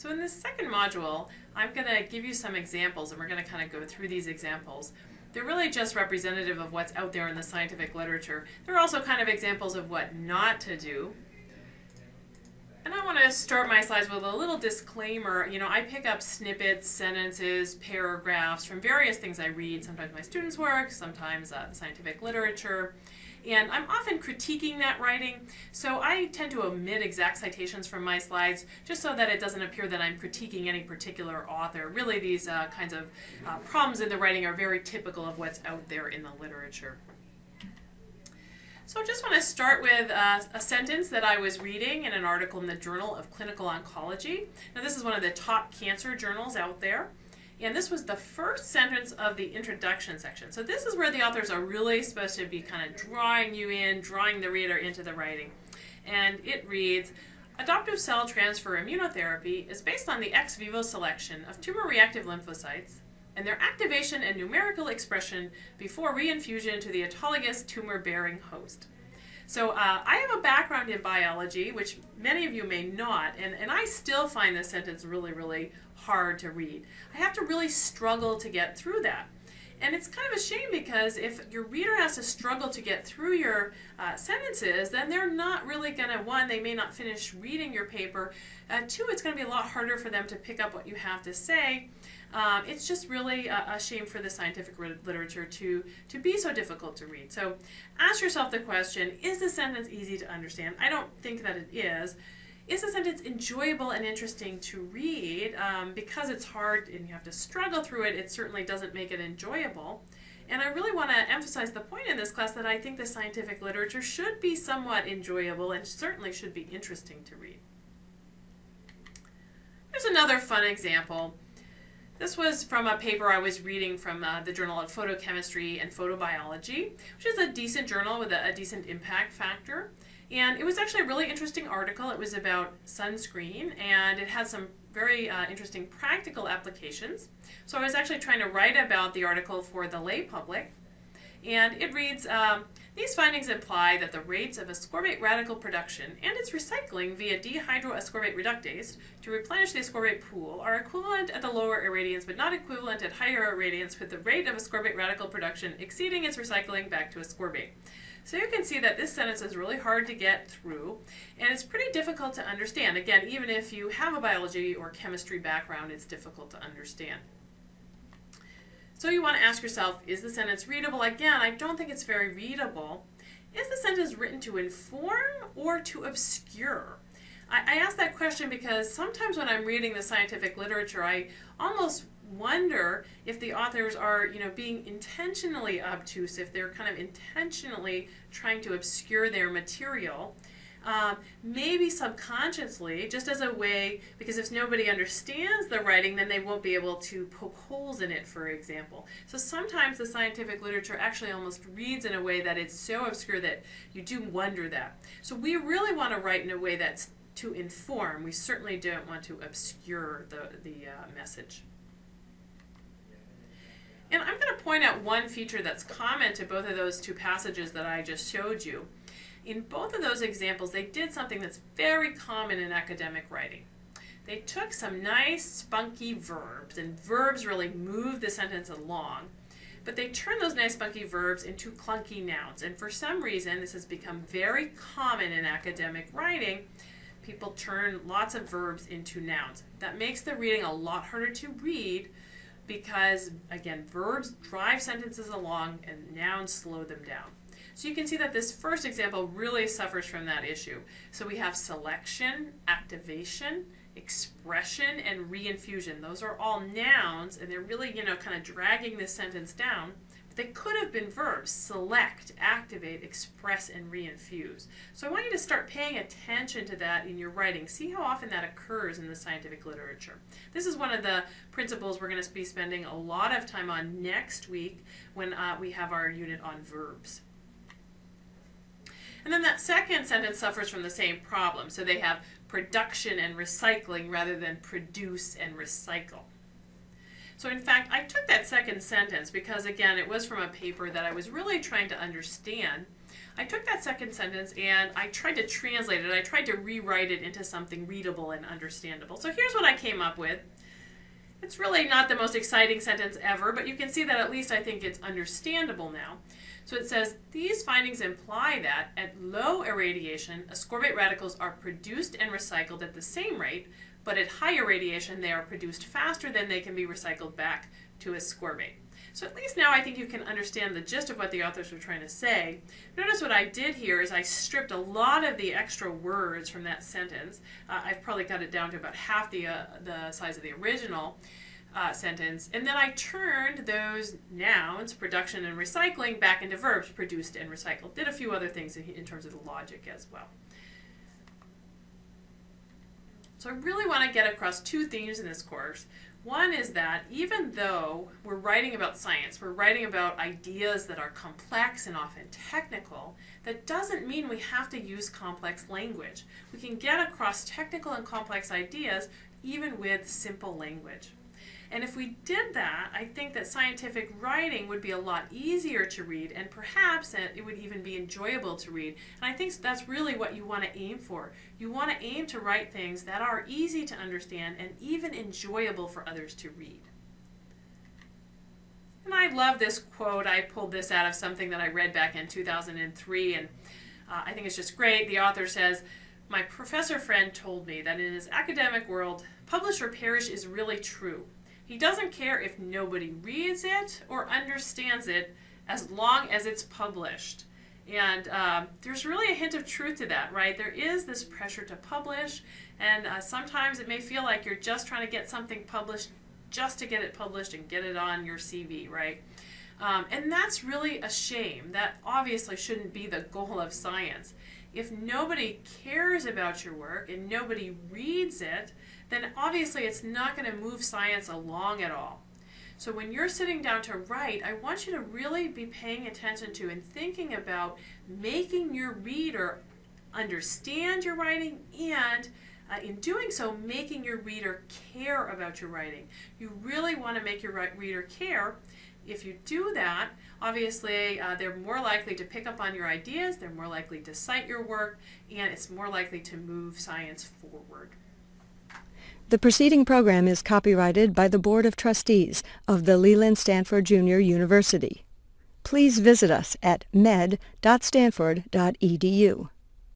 So in this second module, I'm going to give you some examples and we're going to kind of go through these examples. They're really just representative of what's out there in the scientific literature. They're also kind of examples of what not to do. And I want to start my slides with a little disclaimer. You know, I pick up snippets, sentences, paragraphs from various things I read, sometimes my students' work, sometimes uh, scientific literature. And I'm often critiquing that writing, so I tend to omit exact citations from my slides just so that it doesn't appear that I'm critiquing any particular author. Really, these uh, kinds of uh, problems in the writing are very typical of what's out there in the literature. So I just want to start with uh, a sentence that I was reading in an article in the Journal of Clinical Oncology. Now this is one of the top cancer journals out there. And this was the first sentence of the introduction section. So this is where the authors are really supposed to be kind of drawing you in, drawing the reader into the writing. And it reads, Adoptive cell transfer immunotherapy is based on the ex vivo selection of tumor-reactive lymphocytes and their activation and numerical expression before reinfusion to the autologous tumor-bearing host. So uh, I have a background in biology, which many of you may not, and, and I still find this sentence really, really hard to read. I have to really struggle to get through that. And it's kind of a shame because if your reader has to struggle to get through your uh, sentences, then they're not really going to, one, they may not finish reading your paper. Uh, two, it's going to be a lot harder for them to pick up what you have to say. Um, it's just really a, a, shame for the scientific literature to, to be so difficult to read. So ask yourself the question, is the sentence easy to understand? I don't think that it is. Is a sentence enjoyable and interesting to read? Um, because it's hard and you have to struggle through it, it certainly doesn't make it enjoyable. And I really want to emphasize the point in this class that I think the scientific literature should be somewhat enjoyable and certainly should be interesting to read. Here's another fun example. This was from a paper I was reading from uh, the Journal of Photochemistry and Photobiology, which is a decent journal with a, a decent impact factor. And it was actually a really interesting article. It was about sunscreen, and it had some very uh, interesting practical applications. So I was actually trying to write about the article for the lay public. And it reads, um, these findings imply that the rates of ascorbate radical production and its recycling via dehydroascorbate reductase to replenish the ascorbate pool are equivalent at the lower irradiance but not equivalent at higher irradiance with the rate of ascorbate radical production exceeding its recycling back to ascorbate. So you can see that this sentence is really hard to get through and it's pretty difficult to understand. Again, even if you have a biology or chemistry background, it's difficult to understand. So you want to ask yourself, is the sentence readable? Again, I don't think it's very readable. Is the sentence written to inform or to obscure? I, ask that question because sometimes when I'm reading the scientific literature, I almost wonder if the authors are, you know, being intentionally obtuse, if they're kind of intentionally trying to obscure their material. Um, maybe subconsciously, just as a way, because if nobody understands the writing, then they won't be able to poke holes in it, for example. So sometimes the scientific literature actually almost reads in a way that it's so obscure that you do wonder that. So we really want to write in a way that's to inform. We certainly don't want to obscure the, the uh, message. And I'm going to point out one feature that's common to both of those two passages that I just showed you. In both of those examples, they did something that's very common in academic writing. They took some nice, spunky verbs, and verbs really move the sentence along, but they turned those nice, spunky verbs into clunky nouns. And for some reason, this has become very common in academic writing. People turn lots of verbs into nouns. That makes the reading a lot harder to read because, again, verbs drive sentences along and nouns slow them down. So you can see that this first example really suffers from that issue. So we have selection, activation, expression, and reinfusion. Those are all nouns, and they're really, you know, kind of dragging this sentence down. They could have been verbs, select, activate, express, and reinfuse. So I want you to start paying attention to that in your writing. See how often that occurs in the scientific literature. This is one of the principles we're going to be spending a lot of time on next week when uh, we have our unit on verbs. And then that second sentence suffers from the same problem. So they have production and recycling rather than produce and recycle. So in fact, I took that second sentence because again, it was from a paper that I was really trying to understand. I took that second sentence and I tried to translate it. I tried to rewrite it into something readable and understandable. So here's what I came up with. It's really not the most exciting sentence ever, but you can see that at least I think it's understandable now. So it says, these findings imply that at low irradiation, ascorbate radicals are produced and recycled at the same rate, but at higher irradiation, they are produced faster than they can be recycled back to ascorbate. So at least now I think you can understand the gist of what the authors were trying to say. Notice what I did here is I stripped a lot of the extra words from that sentence. Uh, I've probably got it down to about half the, uh, the size of the original. Uh, sentence, and then I turned those nouns, production and recycling, back into verbs, produced and recycled. Did a few other things in, in terms of the logic as well. So I really want to get across two themes in this course. One is that even though we're writing about science, we're writing about ideas that are complex and often technical, that doesn't mean we have to use complex language. We can get across technical and complex ideas even with simple language. And if we did that, I think that scientific writing would be a lot easier to read and perhaps it would even be enjoyable to read. And I think that's really what you want to aim for. You want to aim to write things that are easy to understand and even enjoyable for others to read. And I love this quote. I pulled this out of something that I read back in 2003 and uh, I think it's just great. The author says, my professor friend told me that in his academic world, publish or perish is really true. He doesn't care if nobody reads it or understands it as long as it's published. And um, there's really a hint of truth to that, right? There is this pressure to publish, and uh, sometimes it may feel like you're just trying to get something published just to get it published and get it on your CV, right? Um, and that's really a shame. That obviously shouldn't be the goal of science. If nobody cares about your work and nobody reads it, then obviously it's not going to move science along at all. So when you're sitting down to write, I want you to really be paying attention to and thinking about making your reader understand your writing and uh, in doing so, making your reader care about your writing. You really want to make your reader care. If you do that, obviously uh, they're more likely to pick up on your ideas, they're more likely to cite your work, and it's more likely to move science forward. The preceding program is copyrighted by the Board of Trustees of the Leland Stanford Junior University. Please visit us at med.stanford.edu.